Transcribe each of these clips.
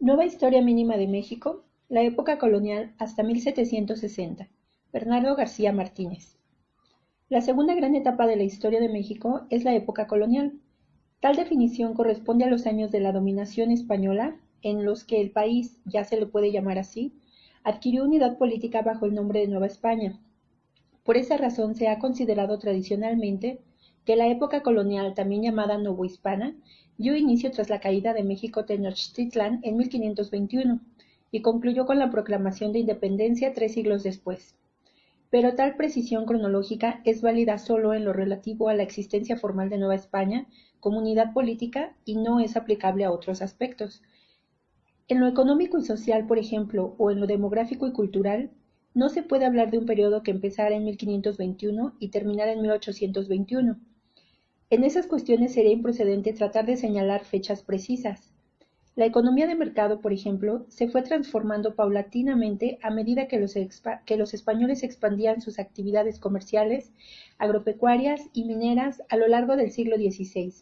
Nueva Historia Mínima de México, la época colonial hasta 1760. Bernardo García Martínez. La segunda gran etapa de la historia de México es la época colonial. Tal definición corresponde a los años de la dominación española, en los que el país, ya se le puede llamar así, adquirió unidad política bajo el nombre de Nueva España. Por esa razón se ha considerado tradicionalmente que la época colonial, también llamada novohispana, dio inicio tras la caída de México Tenochtitlan en 1521 y concluyó con la proclamación de independencia tres siglos después. Pero tal precisión cronológica es válida solo en lo relativo a la existencia formal de Nueva España como unidad política y no es aplicable a otros aspectos. En lo económico y social, por ejemplo, o en lo demográfico y cultural, no se puede hablar de un periodo que empezara en 1521 y terminara en 1821. En esas cuestiones sería improcedente tratar de señalar fechas precisas. La economía de mercado, por ejemplo, se fue transformando paulatinamente a medida que los, españoles expandían sus actividades comerciales, agropecuarias y mineras a lo largo del siglo XVI.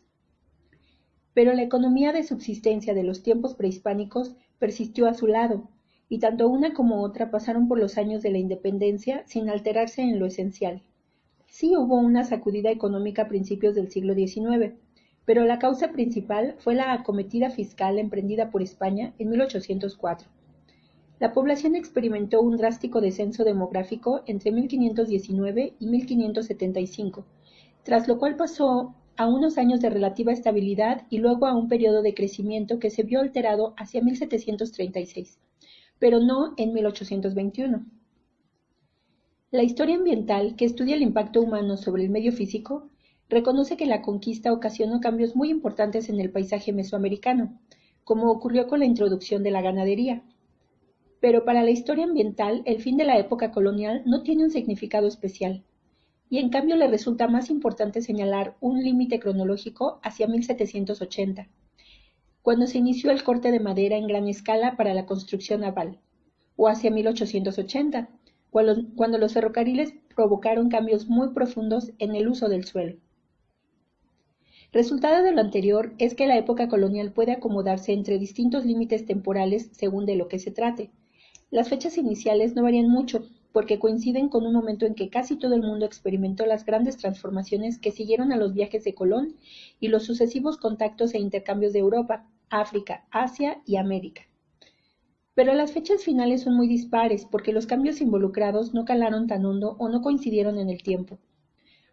Pero la economía de subsistencia de los tiempos prehispánicos persistió a su lado, y tanto una como otra pasaron por los años de la independencia sin alterarse en lo esencial. Sí hubo una sacudida económica a principios del siglo XIX, pero la causa principal fue la acometida fiscal emprendida por España en 1804. La población experimentó un drástico descenso demográfico entre 1519 y 1575, tras lo cual pasó a unos años de relativa estabilidad y luego a un periodo de crecimiento que se vio alterado hacia 1736, pero no en 1821. La historia ambiental, que estudia el impacto humano sobre el medio físico, reconoce que la conquista ocasionó cambios muy importantes en el paisaje mesoamericano, como ocurrió con la introducción de la ganadería. Pero para la historia ambiental, el fin de la época colonial no tiene un significado especial, y en cambio le resulta más importante señalar un límite cronológico hacia 1780, cuando se inició el corte de madera en gran escala para la construcción naval, o hacia 1880, cuando, los ferrocarriles provocaron cambios muy profundos en el uso del suelo. Resultado de lo anterior es que la época colonial puede acomodarse entre distintos límites temporales según de lo que se trate. Las fechas iniciales no varían mucho, porque coinciden con un momento en que casi todo el mundo experimentó las grandes transformaciones que siguieron a los viajes de Colón y los sucesivos contactos e intercambios de Europa, África, Asia y América. Pero las fechas finales son muy dispares porque los cambios involucrados no calaron tan hondo o no coincidieron en el tiempo.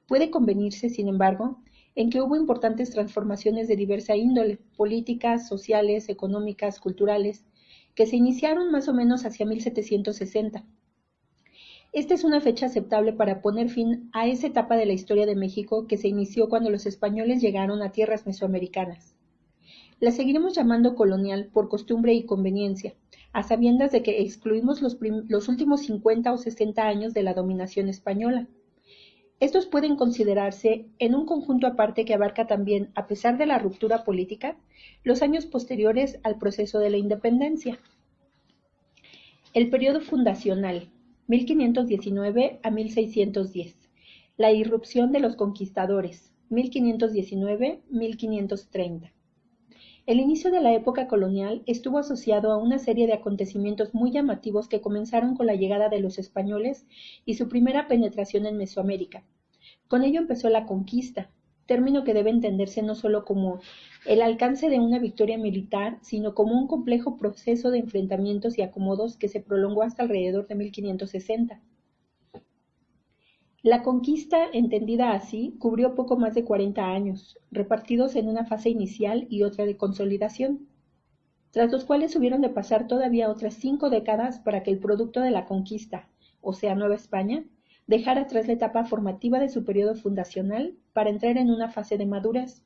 Puede convenirse, sin embargo, en que hubo importantes transformaciones de diversa índole, políticas, sociales, económicas, culturales, que se iniciaron más o menos hacia 1760. Esta es una fecha aceptable para poner fin a esa etapa de la historia de México que se inició cuando los españoles llegaron a tierras mesoamericanas. La seguiremos llamando colonial por costumbre y conveniencia, a sabiendas de que excluimos los, últimos 50 o 60 años de la dominación española. Estos pueden considerarse en un conjunto aparte que abarca también, a pesar de la ruptura política, los años posteriores al proceso de la independencia. El periodo fundacional, 1519 a 1610. La irrupción de los conquistadores, 1519-1530. El inicio de la época colonial estuvo asociado a una serie de acontecimientos muy llamativos que comenzaron con la llegada de los españoles y su primera penetración en Mesoamérica. Con ello empezó la conquista, término que debe entenderse no solo como el alcance de una victoria militar, sino como un complejo proceso de enfrentamientos y acomodos que se prolongó hasta alrededor de 1560. La conquista, entendida así, cubrió poco más de 40 años, repartidos en una fase inicial y otra de consolidación, tras los cuales hubieron de pasar todavía otras cinco décadas para que el producto de la conquista, o sea, Nueva España, dejara atrás la etapa formativa de su periodo fundacional para entrar en una fase de madurez.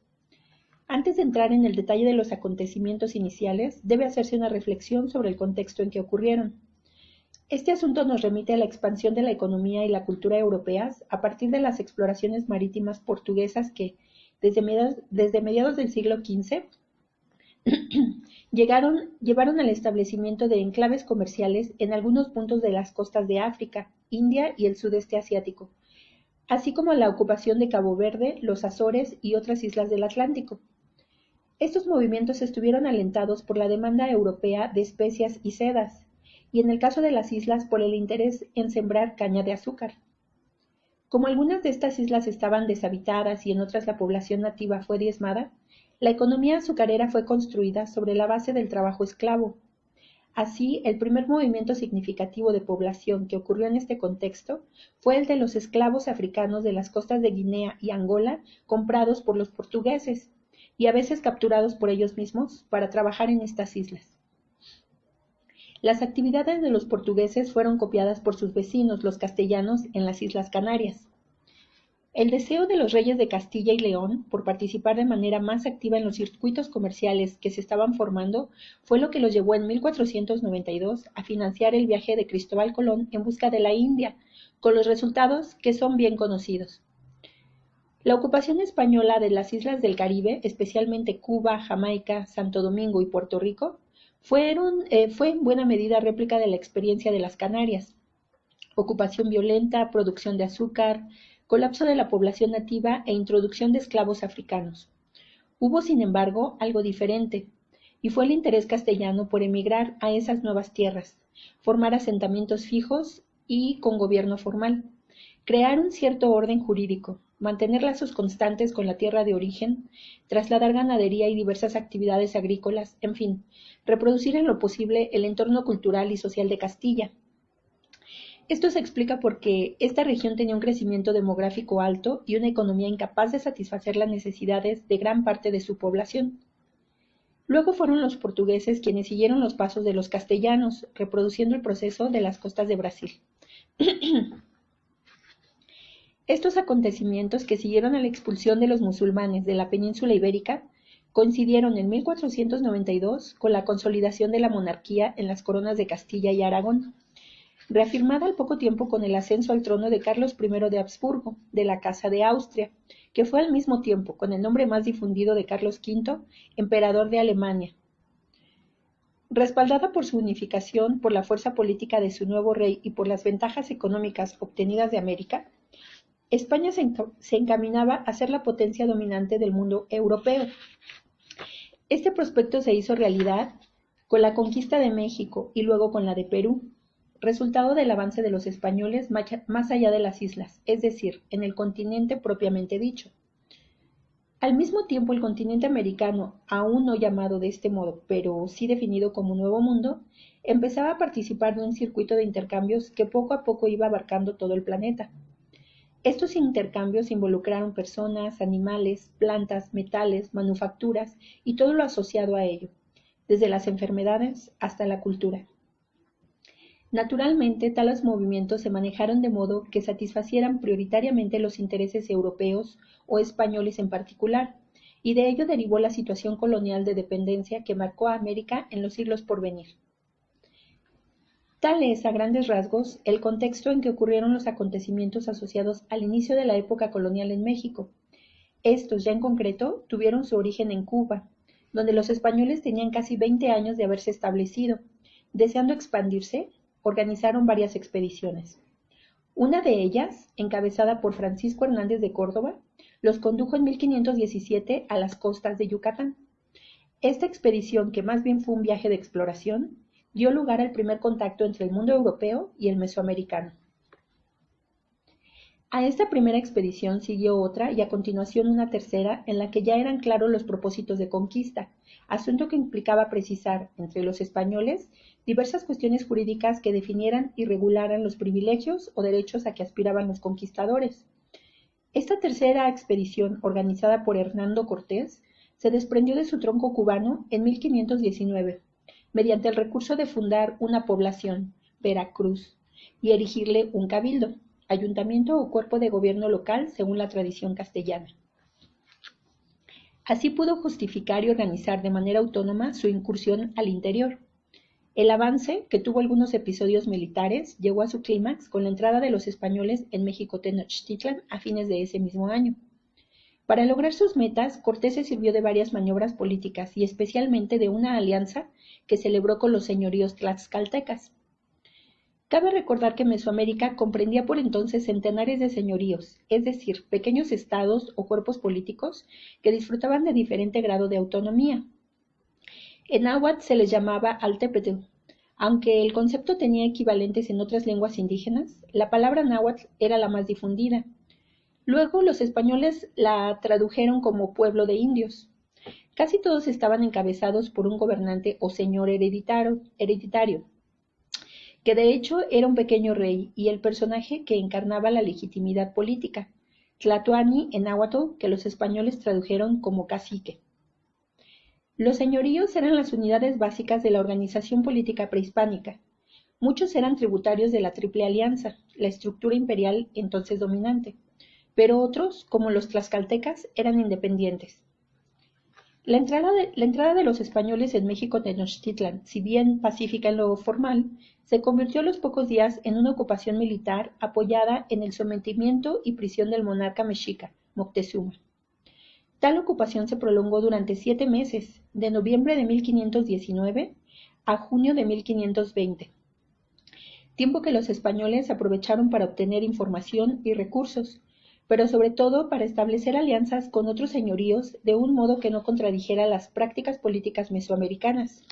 Antes de entrar en el detalle de los acontecimientos iniciales, debe hacerse una reflexión sobre el contexto en que ocurrieron. Este asunto nos remite a la expansión de la economía y la cultura europeas a partir de las exploraciones marítimas portuguesas que, desde mediados, del siglo XV, llevaron al establecimiento de enclaves comerciales en algunos puntos de las costas de África, India y el sudeste asiático, así como la ocupación de Cabo Verde, los Azores y otras islas del Atlántico. Estos movimientos estuvieron alentados por la demanda europea de especias y sedas, y en el caso de las islas por el interés en sembrar caña de azúcar. Como algunas de estas islas estaban deshabitadas y en otras la población nativa fue diezmada, la economía azucarera fue construida sobre la base del trabajo esclavo. Así, el primer movimiento significativo de población que ocurrió en este contexto fue el de los esclavos africanos de las costas de Guinea y Angola comprados por los portugueses y a veces capturados por ellos mismos para trabajar en estas islas. Las actividades de los portugueses fueron copiadas por sus vecinos, los castellanos, en las Islas Canarias. El deseo de los reyes de Castilla y León por participar de manera más activa en los circuitos comerciales que se estaban formando fue lo que los llevó en 1492 a financiar el viaje de Cristóbal Colón en busca de la India, con los resultados que son bien conocidos. La ocupación española de las islas del Caribe, especialmente Cuba, Jamaica, Santo Domingo y Puerto Rico, fueron, eh, fue en buena medida réplica de la experiencia de las Canarias. Ocupación violenta, producción de azúcar, colapso de la población nativa e introducción de esclavos africanos. Hubo, sin embargo, algo diferente, y fue el interés castellano por emigrar a esas nuevas tierras, formar asentamientos fijos y con gobierno formal, crear un cierto orden jurídico, mantener lazos constantes con la tierra de origen, trasladar ganadería y diversas actividades agrícolas, en fin, reproducir en lo posible el entorno cultural y social de Castilla, esto se explica porque esta región tenía un crecimiento demográfico alto y una economía incapaz de satisfacer las necesidades de gran parte de su población. Luego fueron los portugueses quienes siguieron los pasos de los castellanos, reproduciendo el proceso de las costas de Brasil. Estos acontecimientos que siguieron a la expulsión de los musulmanes de la península ibérica coincidieron en 1492 con la consolidación de la monarquía en las coronas de Castilla y Aragón reafirmada al poco tiempo con el ascenso al trono de Carlos I de Habsburgo, de la Casa de Austria, que fue al mismo tiempo, con el nombre más difundido de Carlos V, emperador de Alemania. Respaldada por su unificación, por la fuerza política de su nuevo rey y por las ventajas económicas obtenidas de América, España se, encaminaba a ser la potencia dominante del mundo europeo. Este prospecto se hizo realidad con la conquista de México y luego con la de Perú, resultado del avance de los españoles más allá de las islas, es decir, en el continente propiamente dicho. Al mismo tiempo, el continente americano, aún no llamado de este modo, pero sí definido como Nuevo Mundo, empezaba a participar de un circuito de intercambios que poco a poco iba abarcando todo el planeta. Estos intercambios involucraron personas, animales, plantas, metales, manufacturas y todo lo asociado a ello, desde las enfermedades hasta la cultura. Naturalmente, tales movimientos se manejaron de modo que satisfacieran prioritariamente los intereses europeos o españoles en particular, y de ello derivó la situación colonial de dependencia que marcó a América en los siglos por venir. Tal es, a grandes rasgos, el contexto en que ocurrieron los acontecimientos asociados al inicio de la época colonial en México. Estos, ya en concreto, tuvieron su origen en Cuba, donde los españoles tenían casi 20 años de haberse establecido, deseando expandirse organizaron varias expediciones. Una de ellas, encabezada por Francisco Hernández de Córdoba, los condujo en 1517 a las costas de Yucatán. Esta expedición, que más bien fue un viaje de exploración, dio lugar al primer contacto entre el mundo europeo y el mesoamericano. A esta primera expedición siguió otra y a continuación una tercera en la que ya eran claros los propósitos de conquista, asunto que implicaba precisar entre los españoles diversas cuestiones jurídicas que definieran y regularan los privilegios o derechos a que aspiraban los conquistadores. Esta tercera expedición, organizada por Hernando Cortés, se desprendió de su tronco cubano en 1519, mediante el recurso de fundar una población, Veracruz, y erigirle un cabildo, ayuntamiento o cuerpo de gobierno local según la tradición castellana. Así pudo justificar y organizar de manera autónoma su incursión al interior. El avance, que tuvo algunos episodios militares, llegó a su clímax con la entrada de los españoles en México Tenochtitlan a fines de ese mismo año. Para lograr sus metas, Cortés se sirvió de varias maniobras políticas y especialmente de una alianza que celebró con los señoríos tlaxcaltecas. Cabe recordar que Mesoamérica comprendía por entonces centenares de señoríos, es decir, pequeños estados o cuerpos políticos que disfrutaban de diferente grado de autonomía. En náhuatl se les llamaba altepetl. Aunque el concepto tenía equivalentes en otras lenguas indígenas, la palabra náhuatl era la más difundida. Luego los españoles la tradujeron como pueblo de indios. Casi todos estaban encabezados por un gobernante o señor hereditario, que de hecho era un pequeño rey y el personaje que encarnaba la legitimidad política, Tlatoani en náhuatl, que los españoles tradujeron como cacique. Los señoríos eran las unidades básicas de la organización política prehispánica. Muchos eran tributarios de la Triple Alianza, la estructura imperial entonces dominante, pero otros, como los tlaxcaltecas, eran independientes. La entrada, de, los españoles en México Tenochtitlan, si bien pacífica en lo formal, se convirtió a los pocos días en una ocupación militar apoyada en el sometimiento y prisión del monarca mexica, Moctezuma. Tal ocupación se prolongó durante siete meses, de noviembre de 1519 a junio de 1520, tiempo que los españoles aprovecharon para obtener información y recursos, pero sobre todo para establecer alianzas con otros señoríos de un modo que no contradijera las prácticas políticas mesoamericanas.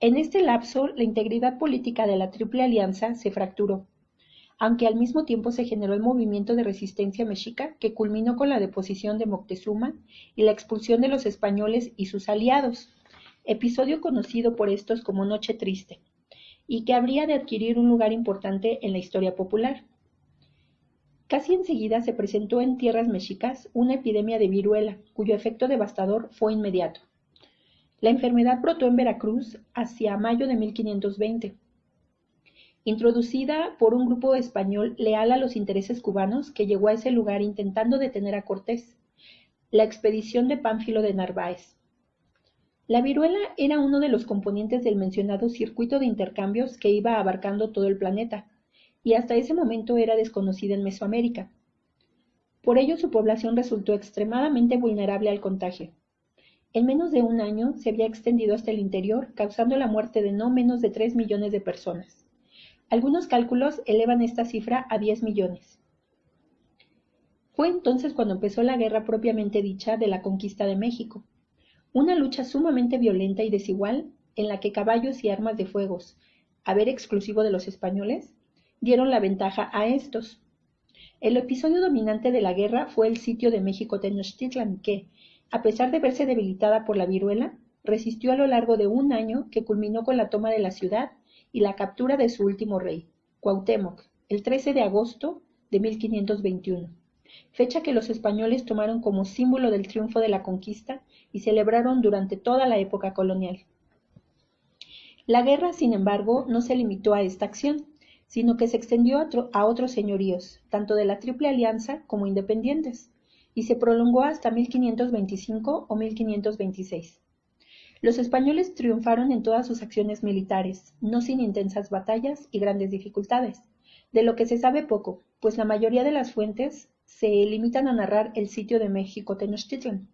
En este lapso, la integridad política de la Triple Alianza se fracturó aunque al mismo tiempo se generó el movimiento de resistencia mexica que culminó con la deposición de Moctezuma y la expulsión de los españoles y sus aliados, episodio conocido por estos como Noche Triste, y que habría de adquirir un lugar importante en la historia popular. Casi enseguida se presentó en tierras mexicas una epidemia de viruela, cuyo efecto devastador fue inmediato. La enfermedad brotó en Veracruz hacia mayo de 1520 introducida por un grupo español leal a los intereses cubanos que llegó a ese lugar intentando detener a Cortés, la expedición de Pánfilo de Narváez. La viruela era uno de los componentes del mencionado circuito de intercambios que iba abarcando todo el planeta, y hasta ese momento era desconocida en Mesoamérica. Por ello su población resultó extremadamente vulnerable al contagio. En menos de un año se había extendido hasta el interior, causando la muerte de no menos de tres millones de personas. Algunos cálculos elevan esta cifra a 10 millones. Fue entonces cuando empezó la guerra propiamente dicha de la conquista de México, una lucha sumamente violenta y desigual en la que caballos y armas de fuegos, haber exclusivo de los españoles, dieron la ventaja a estos. El episodio dominante de la guerra fue el sitio de México Tenochtitlan, que, a pesar de verse debilitada por la viruela, resistió a lo largo de un año que culminó con la toma de la ciudad y la captura de su último rey, Cuauhtémoc, el 13 de agosto de 1521, fecha que los españoles tomaron como símbolo del triunfo de la conquista y celebraron durante toda la época colonial. La guerra, sin embargo, no se limitó a esta acción, sino que se extendió a, otros señoríos, tanto de la Triple Alianza como independientes, y se prolongó hasta 1525 o 1526. Los españoles triunfaron en todas sus acciones militares, no sin intensas batallas y grandes dificultades, de lo que se sabe poco, pues la mayoría de las fuentes se limitan a narrar el sitio de México Tenochtitlan.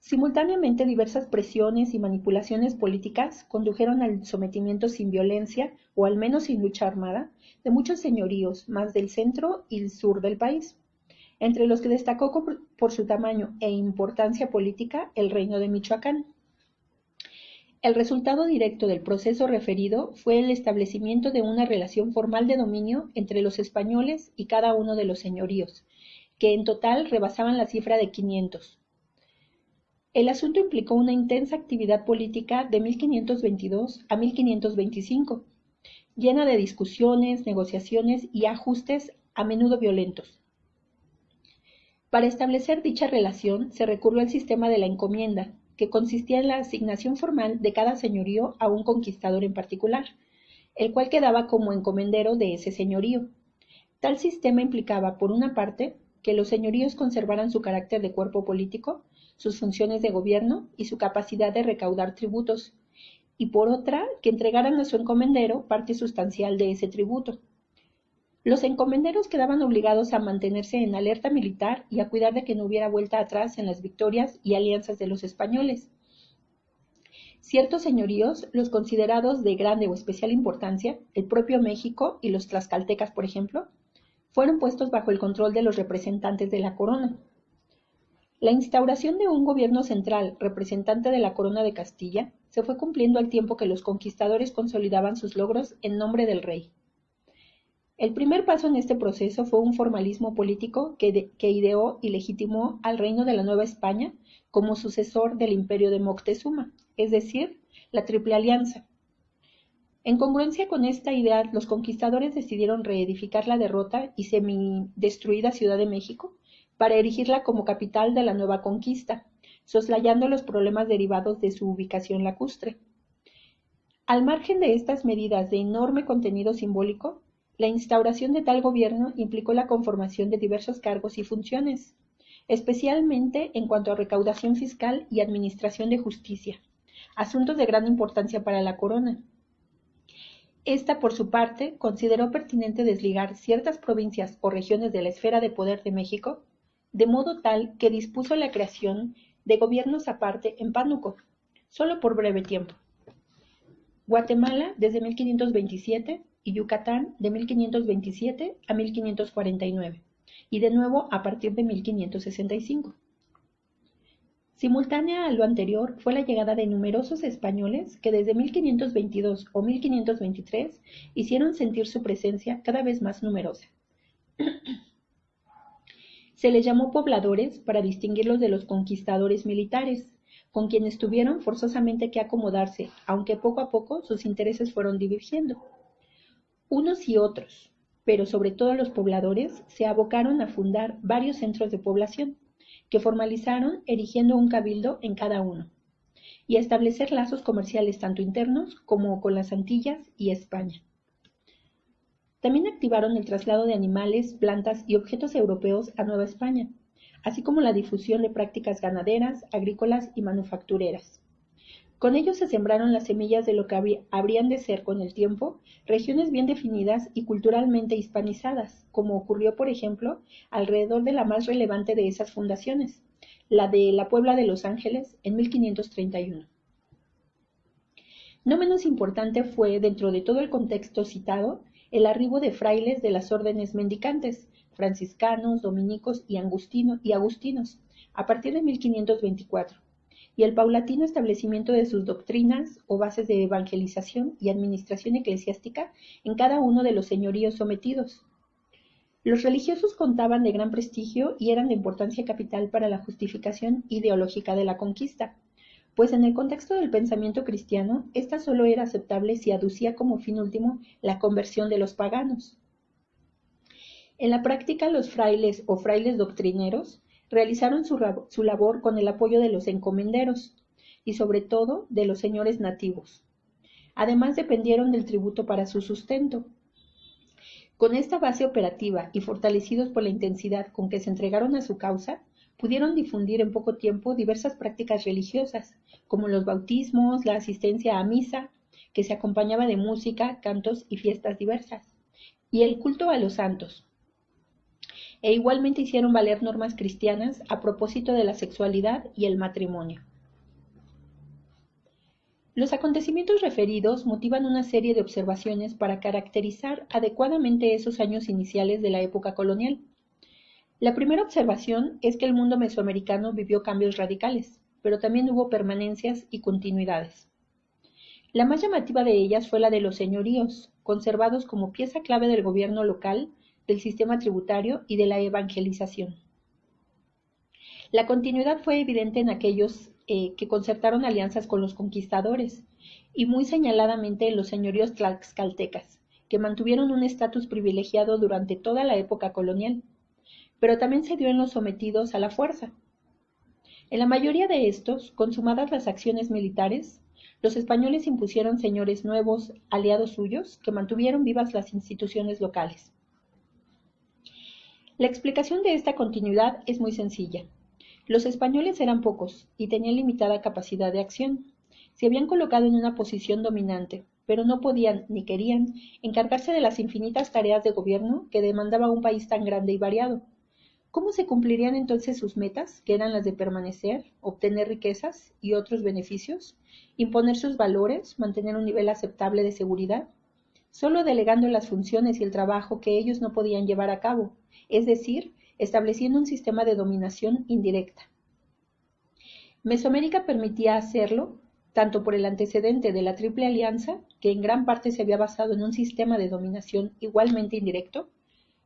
Simultáneamente diversas presiones y manipulaciones políticas condujeron al sometimiento sin violencia, o al menos sin lucha armada, de muchos señoríos, más del centro y el sur del país, entre los que destacó por su tamaño e importancia política el reino de Michoacán. El resultado directo del proceso referido fue el establecimiento de una relación formal de dominio entre los españoles y cada uno de los señoríos, que en total rebasaban la cifra de 500. El asunto implicó una intensa actividad política de 1522 a 1525, llena de discusiones, negociaciones y ajustes a menudo violentos. Para establecer dicha relación se recurrió al sistema de la encomienda, que consistía en la asignación formal de cada señorío a un conquistador en particular, el cual quedaba como encomendero de ese señorío. Tal sistema implicaba, por una parte, que los señoríos conservaran su carácter de cuerpo político, sus funciones de gobierno y su capacidad de recaudar tributos, y por otra, que entregaran a su encomendero parte sustancial de ese tributo. Los encomenderos quedaban obligados a mantenerse en alerta militar y a cuidar de que no hubiera vuelta atrás en las victorias y alianzas de los españoles. Ciertos señoríos, los considerados de grande o especial importancia, el propio México y los tlaxcaltecas, por ejemplo, fueron puestos bajo el control de los representantes de la corona. La instauración de un gobierno central representante de la corona de Castilla se fue cumpliendo al tiempo que los conquistadores consolidaban sus logros en nombre del rey. El primer paso en este proceso fue un formalismo político que, ideó y legitimó al reino de la Nueva España como sucesor del imperio de Moctezuma, es decir, la Triple Alianza. En congruencia con esta idea, los conquistadores decidieron reedificar la derrota y semi-destruida Ciudad de México para erigirla como capital de la nueva conquista, soslayando los problemas derivados de su ubicación lacustre. Al margen de estas medidas de enorme contenido simbólico, la instauración de tal gobierno implicó la conformación de diversos cargos y funciones, especialmente en cuanto a recaudación fiscal y administración de justicia, asuntos de gran importancia para la corona. Esta, por su parte, consideró pertinente desligar ciertas provincias o regiones de la esfera de poder de México, de modo tal que dispuso la creación de gobiernos aparte en Pánuco, solo por breve tiempo. Guatemala desde 1527 y Yucatán de 1527 a 1549, y de nuevo a partir de 1565. Simultánea a lo anterior fue la llegada de numerosos españoles que desde 1522 o 1523 hicieron sentir su presencia cada vez más numerosa. Se les llamó pobladores para distinguirlos de los conquistadores militares, con quienes tuvieron forzosamente que acomodarse, aunque poco a poco sus intereses fueron divergiendo. Unos y otros, pero sobre todo los pobladores, se abocaron a fundar varios centros de población, que formalizaron erigiendo un cabildo en cada uno, y a establecer lazos comerciales tanto internos como con las Antillas y España. También activaron el traslado de animales, plantas y objetos europeos a Nueva España, así como la difusión de prácticas ganaderas, agrícolas y manufactureras. Con ello se sembraron las semillas de lo que habrían de ser con el tiempo regiones bien definidas y culturalmente hispanizadas, como ocurrió, por ejemplo, alrededor de la más relevante de esas fundaciones, la de la Puebla de Los Ángeles en 1531. No menos importante fue, dentro de todo el contexto citado, el arribo de frailes de las órdenes mendicantes, franciscanos, dominicos y, agustinos, a partir de 1524 y el paulatino establecimiento de sus doctrinas o bases de evangelización y administración eclesiástica en cada uno de los señoríos sometidos. Los religiosos contaban de gran prestigio y eran de importancia capital para la justificación ideológica de la conquista, pues en el contexto del pensamiento cristiano, esta solo era aceptable si aducía como fin último la conversión de los paganos. En la práctica, los frailes o frailes doctrineros realizaron su, labor con el apoyo de los encomenderos y sobre todo de los señores nativos. Además dependieron del tributo para su sustento. Con esta base operativa y fortalecidos por la intensidad con que se entregaron a su causa, pudieron difundir en poco tiempo diversas prácticas religiosas, como los bautismos, la asistencia a misa, que se acompañaba de música, cantos y fiestas diversas, y el culto a los santos, e igualmente hicieron valer normas cristianas a propósito de la sexualidad y el matrimonio. Los acontecimientos referidos motivan una serie de observaciones para caracterizar adecuadamente esos años iniciales de la época colonial. La primera observación es que el mundo mesoamericano vivió cambios radicales, pero también hubo permanencias y continuidades. La más llamativa de ellas fue la de los señoríos, conservados como pieza clave del gobierno local del sistema tributario y de la evangelización. La continuidad fue evidente en aquellos eh, que concertaron alianzas con los conquistadores y muy señaladamente en los señoríos tlaxcaltecas, que mantuvieron un estatus privilegiado durante toda la época colonial, pero también se dio en los sometidos a la fuerza. En la mayoría de estos, consumadas las acciones militares, los españoles impusieron señores nuevos, aliados suyos, que mantuvieron vivas las instituciones locales. La explicación de esta continuidad es muy sencilla. Los españoles eran pocos y tenían limitada capacidad de acción. Se habían colocado en una posición dominante, pero no podían ni querían encargarse de las infinitas tareas de gobierno que demandaba un país tan grande y variado. ¿Cómo se cumplirían entonces sus metas, que eran las de permanecer, obtener riquezas y otros beneficios, imponer sus valores, mantener un nivel aceptable de seguridad? Solo delegando las funciones y el trabajo que ellos no podían llevar a cabo, es decir, estableciendo un sistema de dominación indirecta. Mesoamérica permitía hacerlo tanto por el antecedente de la Triple Alianza, que en gran parte se había basado en un sistema de dominación igualmente indirecto,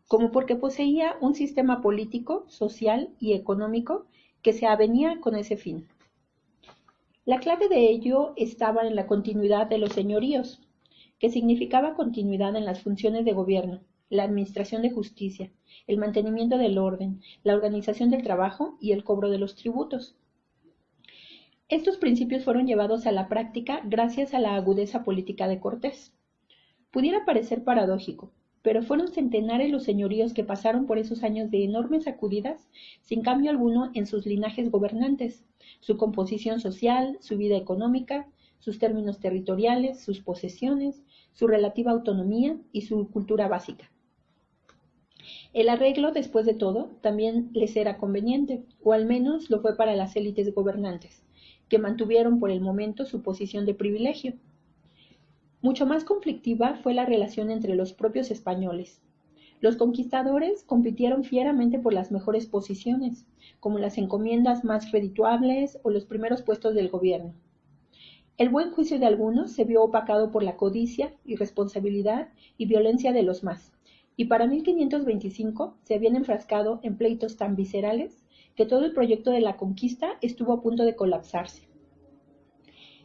como porque poseía un sistema político, social y económico que se avenía con ese fin. La clave de ello estaba en la continuidad de los señoríos, que significaba continuidad en las funciones de gobierno, la administración de justicia, el mantenimiento del orden, la organización del trabajo y el cobro de los tributos. Estos principios fueron llevados a la práctica gracias a la agudeza política de Cortés. Pudiera parecer paradójico, pero fueron centenares los señoríos que pasaron por esos años de enormes sacudidas sin cambio alguno en sus linajes gobernantes, su composición social, su vida económica, sus términos territoriales, sus posesiones, su relativa autonomía y su cultura básica. El arreglo, después de todo, también les era conveniente, o al menos lo fue para las élites gobernantes, que mantuvieron por el momento su posición de privilegio, mucho más conflictiva fue la relación entre los propios españoles. Los conquistadores compitieron fieramente por las mejores posiciones, como las encomiendas más redituables o los primeros puestos del gobierno. El buen juicio de algunos se vio opacado por la codicia, irresponsabilidad y violencia de los más, y para 1525 se habían enfrascado en pleitos tan viscerales que todo el proyecto de la conquista estuvo a punto de colapsarse.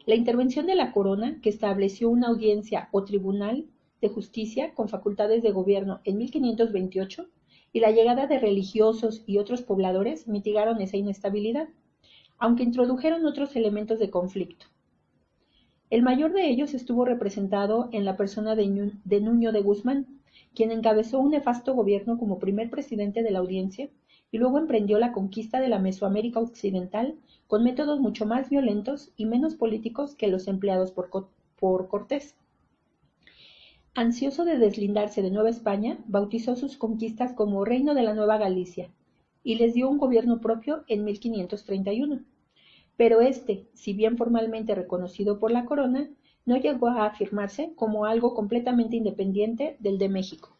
La intervención de la corona, que estableció una audiencia o tribunal de justicia con facultades de gobierno en 1528, y la llegada de religiosos y otros pobladores mitigaron esa inestabilidad, aunque introdujeron otros elementos de conflicto. El mayor de ellos estuvo representado en la persona de, Nuño de Guzmán, quien encabezó un nefasto gobierno como primer presidente de la audiencia y luego emprendió la conquista de la Mesoamérica Occidental con métodos mucho más violentos y menos políticos que los empleados por, Cortés. Ansioso de deslindarse de Nueva España, bautizó sus conquistas como Reino de la Nueva Galicia y les dio un gobierno propio en 1531. Pero este, si bien formalmente reconocido por la corona, no llegó a afirmarse como algo completamente independiente del de México.